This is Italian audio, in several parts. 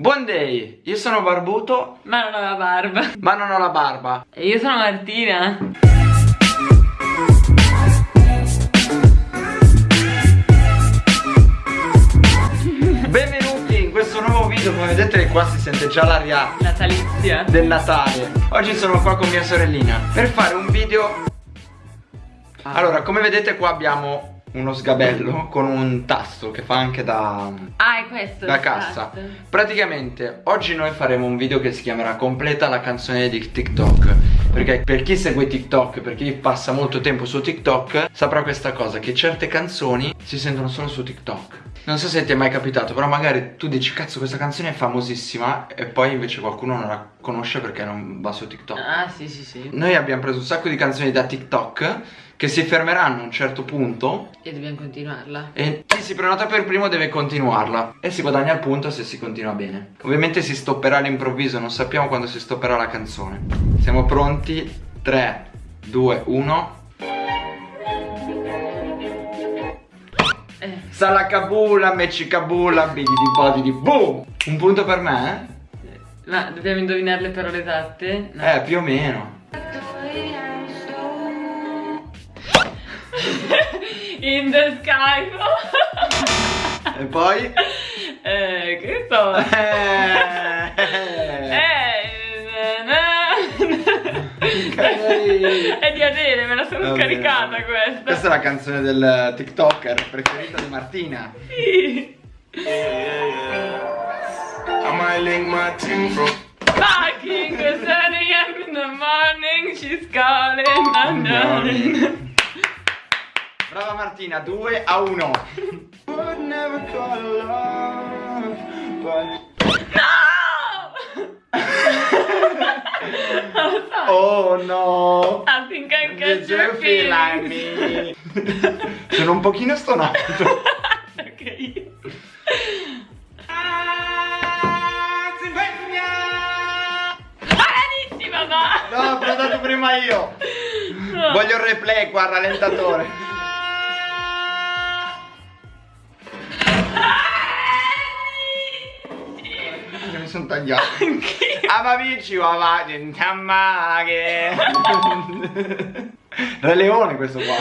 Buon day, io sono barbuto. Ma non ho la barba. Ma non ho la barba. E io sono Martina. Benvenuti in questo nuovo video, come vedete qua si sente già l'aria Natalizia. del Natale. Oggi sono qua con mia sorellina per fare un video. Allora, come vedete qua abbiamo uno sgabello con un tasto che fa anche da, Ah è questo da cassa. tasto. Praticamente oggi noi faremo un video che si chiamerà Completa la canzone di TikTok. Perché per chi segue TikTok, per chi passa molto tempo su TikTok Saprà questa cosa, che certe canzoni si sentono solo su TikTok Non so se ti è mai capitato, però magari tu dici cazzo questa canzone è famosissima E poi invece qualcuno non la conosce perché non va su TikTok Ah sì sì sì Noi abbiamo preso un sacco di canzoni da TikTok che si fermeranno a un certo punto E dobbiamo continuarla e chi si prenota per primo deve continuarla e si guadagna il punto se si continua bene. Ovviamente si stopperà all'improvviso, non sappiamo quando si stopperà la canzone. Siamo pronti? 3, 2, 1. Eh Salacabula, mecicabula, body di boom! Un punto per me? Ma dobbiamo indovinare le parole esatte? No. Eh, eh più o meno. In the sky E poi? Eh che so Eh, Eh È di Adele, me la sono Va bene, scaricata bene. questa Questa è la canzone del TikToker preferita di Martina. Sì Fucking 7 a.m. in the morning She's calling I'm darling Brava Martina, 2 a 1. Would never call love, but No! Oh no. I think I Did catch you your feel like feelings me? Sono un pochino stonato. Ok Bravissima ma No, ho prenotato prima io. No. Voglio il replay qua, rallentatore. Sono tagliato. Amavici wa va gentamaghe. Re Leone questo qua.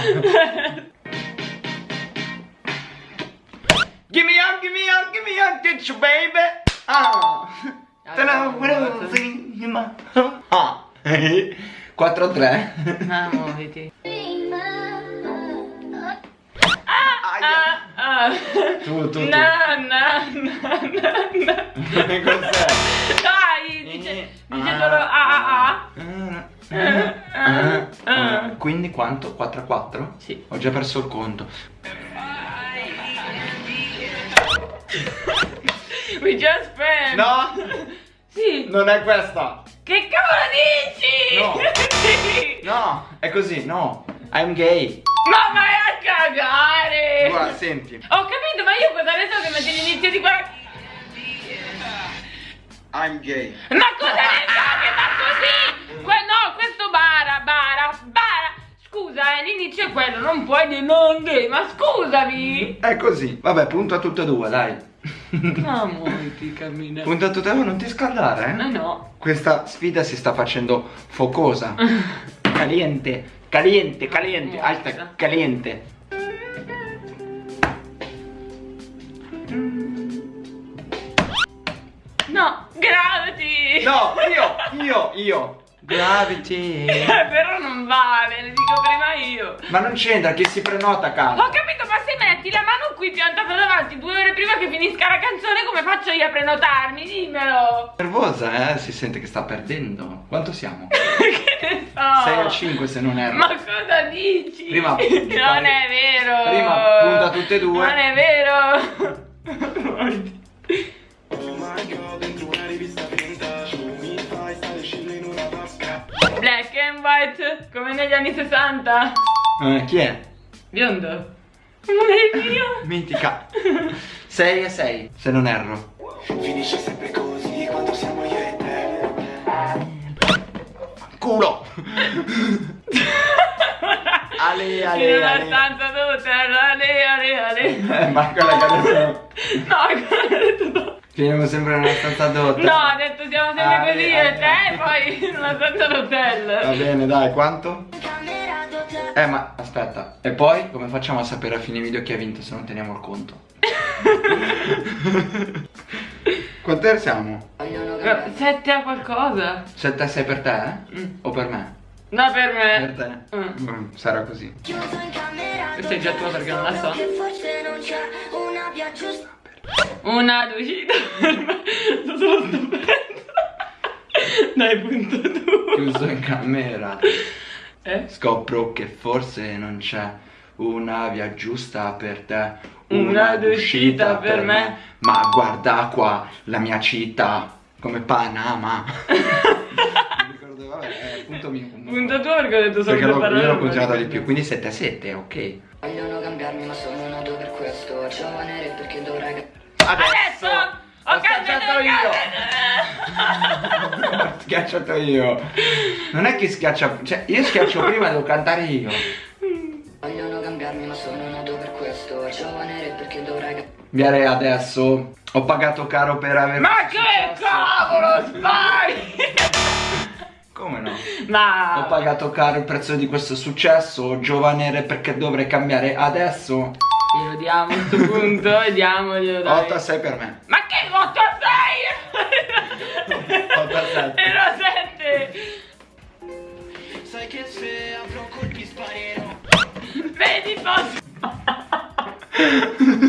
Gimme up, gimme up, gimme up, get you baby. Ah. Ah. 4-3. Ah, muoviti Aia. Ah, ah Tu, tu, tu. Na, na, na, na, na. Cos'è? Dai, dice, Eh, dice ah. solo ah ah Ah, ah. Quindi quanto? 4 a 4? Sì. Ho già perso il conto. We just friends No, Sì non è questa. Che cavolo dici? No. No, è così, no. I'm gay. Ma vai a cagare Guarda, senti. Ho capito ma io cosa ne so che metti l'inizio di qua I'm gay. Ma cosa ne so che fa così? Que- no, questo bara, bara, bara Scusa, eh, l'inizio è quello, non puoi dire non gay, ma scusami È così. Vabbè, punto a tutte e due, dai. No, muoviti, cammina punto a tutte e due, non ti scaldare, No, eh? no Questa sfida si sta facendo focosa. Caliente, caliente, caliente, alta, caliente. No, gravity No, io, io, io. Gravity. Eh, Però non vale, ne dico prima io Ma non c'entra, chi si prenota canta. Ho capito, ma se metti la mano qui piantata davanti due ore prima che finisca la canzone, come faccio io a prenotarmi? Dimmelo! Nervosa, eh? Si sente che sta perdendo. Quanto siamo? che ne so! 6 a 5 se non erro. Ma cosa dici? Prima- non è vero! Prima punta tutte e due. Non è vero! Black and white, come negli anni 60. Eh, chi è? Biondo. Non è mio. Mitica. 6 a 6, se non erro. Finisce sempre così quando siamo io e te Culo! Ale, In ale, una ale. stanza tutta, ale, ale, ale. Eh, ma quella che adesso... No, che ho detto dopo. Finiamo sempre nella stanza d'hotel. No, ha detto siamo sempre Ah, così e te poi nella stanza Va d'hotel. bene, dai, quanto? Eh, ma aspetta. E poi come facciamo a sapere a fine video chi ha vinto se non teniamo il conto? Quante siamo? Sette a qualcosa? 7 a 6 per te? eh? Mm. O per me? No, per Per me. te? Mm. Mm, sarà così. Questa è già tua perché non la so. Forse non c'è una via giusta Una uscita per me. Sto solo stupendo. Dai, punto tu. Chiuso in camera. Eh? Scopro che forse non c'è una via giusta per te. Una d'uscita per me. Ma guarda qua la mia città. Come Panama. Mi ricordo, vabbè, punto mio. Punto tu perché ho detto solo Perché parole. io l'ho continuato di più, quindi 7 a 7, ok. Vogliono cambiarmi ma sono nato per questo Giovane re perché dovrei Adesso ho schiacciato io. schiacciato io. Non è che schiaccia, cioè io schiaccio prima, devo cantare io. Viare adesso. Ho pagato caro per aver. Ma che cavolo spari? Come no? Ma Ho pagato caro il prezzo di questo successo. Giovane re perché dovrei cambiare adesso. Glielo diamo a questo punto diamoglielo dai 8 a 6 per me. Ma che 8 a 6? 8 a 7. Ero 7 Sai che se avrò colpi sparerò Vedi posso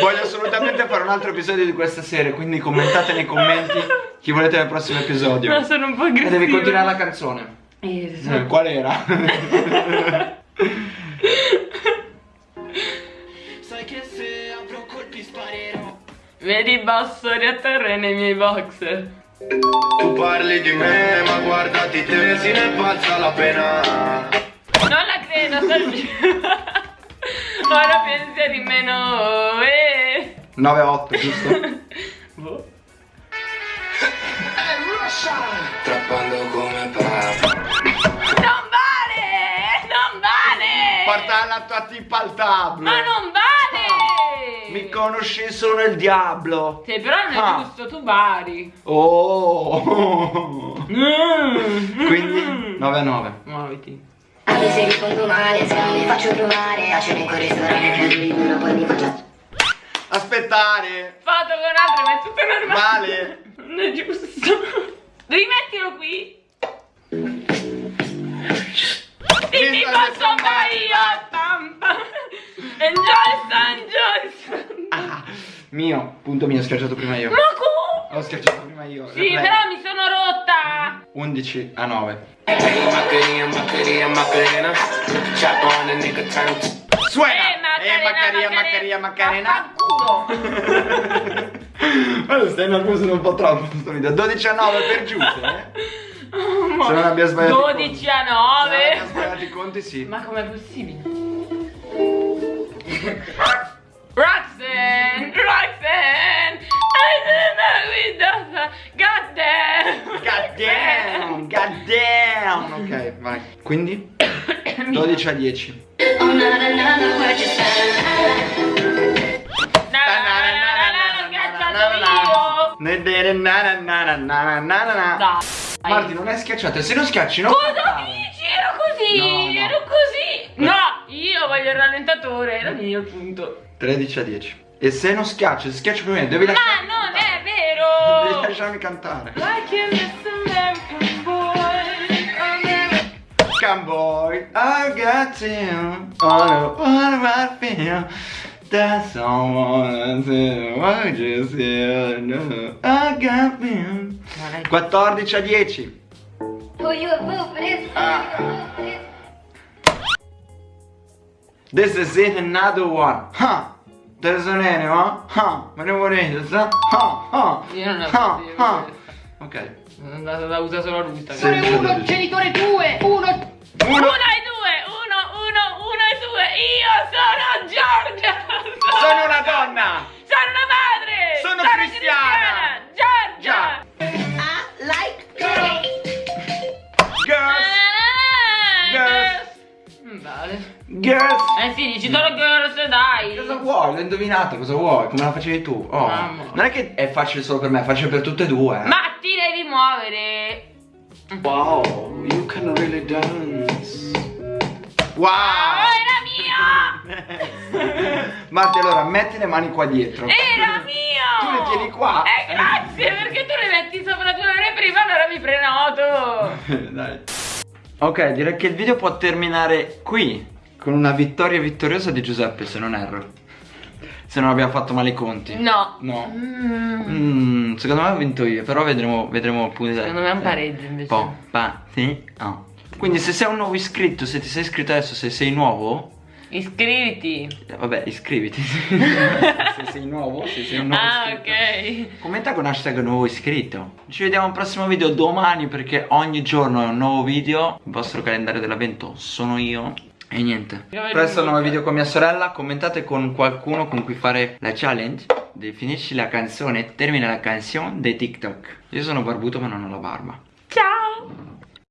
Voglio assolutamente fare un altro episodio di questa serie, quindi commentate nei commenti chi volete nel prossimo episodio. Ma sono un po' E aggressiva devi continuare la canzone. Eh, sì. Eh, Qual era? Sai che se avrò colpi sparerò Vedi bassori a terra nei miei boxer Tu parli di me ma guardati te se ne pazza la pena Non la credo, Ora pensieri meno eh. 9 a 8, giusto? Boh. Trappando come papa Non vale! Non vale! Porta la tua tipa al tablo. Ma non vale! Mi conosci sono il diablo. Sì, però non è Ah. giusto, tu bari. Oh. Mm. Quindi 9 a 9. Muoviti. Anche se rispondo male, se non mi faccio provare A cena in quel ristorante prendo libero poi mi faccio Aspettare. Foto con altro, ma è tutto normale. Vale. Non è giusto. Rimettilo qui. Dimmi che sono io. Pam, pam. Enjoy San Johnson. Ah, mio, punto mio, ho schiacciato prima io. Ma? Ho schiacciato prima io. Sì, Replay. però mi sono rotta. 11 a 9. Macarena, Macarena, Macarena Chop on a nigga turn Suena. Eh, Macarena, Macarena, Macarena, Vaffanculo. Ma stai nervoso un po' troppo questo video. 12 a 9 per Giuse, eh? Se non abbia sbagliato. i 12 conti. a Se non abbia 9. sbagliato i conti, sì. Ma com'è possibile? Roxanne, Roxanne, I don't know don't God damn. God damn, god damn. Ok, vai. Quindi 12 a 10. Oh na na na na what you say Na, na, na, na, na, na, schiacciato io. Dai. Marti non è schiacciato, se non schiacci non Cosa cantare. dici? Ero così, No, no. ero così. No, io voglio il rallentatore, era mio punto. 13 a 10. E se non schiacci, se schiacci prima devi Ma lasciarmi non cantare. è vero. Devi lasciarmi cantare. Like in this American boy, American Come boy, I got you. Oh no, what I feel. That someone to what you see. No, I got me. 14 a 10. Who you a fool this? Is it another one. Huh. There's an animal. Huh. Ma ne volete? Huh. Huh. Io non ho Huh. Huh. questo. Ok. Sono andato da usare solo lui sta Sì. Uno, genitore 2 1 Uno e due, uno, uno, uno e due. Io sono Giorgia. L'ho indovinato, cosa vuoi? Come la facevi tu? Oh. Mamma. Non è che è facile solo per me, è facile per tutte e due. eh. Ma ti devi muovere. Wow, you can really dance. Wow! Oh, era mio! Marti, allora metti le mani qua dietro. Era mio! Tu le tieni qua? Eh, grazie, perché tu le metti sopra due ore prima, allora mi prenoto. Dai. Ok, direi che il video può terminare qui. Con una vittoria vittoriosa di Giuseppe, se non erro. Se non abbiamo fatto male i conti. No. No. Mm. Mm, secondo me ho vinto io, però vedremo, vedremo appunto. Secondo me è un pareggio invece. Po, pa, sì, oh. Quindi se sei un nuovo iscritto, se ti sei iscritto adesso, se sei nuovo, Iscriviti. eh, vabbè, iscriviti. se sei nuovo, se sei un nuovo Ah, iscritto. ok. Commenta con hashtag nuovo iscritto. Ci vediamo al prossimo video domani perché ogni giorno è un nuovo video. Il vostro calendario dell'avvento sono io. E niente. Presto nuovo video con mia sorella. Commentate con qualcuno con cui fare la challenge. Definisci la canzone, termina la canzone dei TikTok. Io sono barbuto ma non ho la barba. Ciao.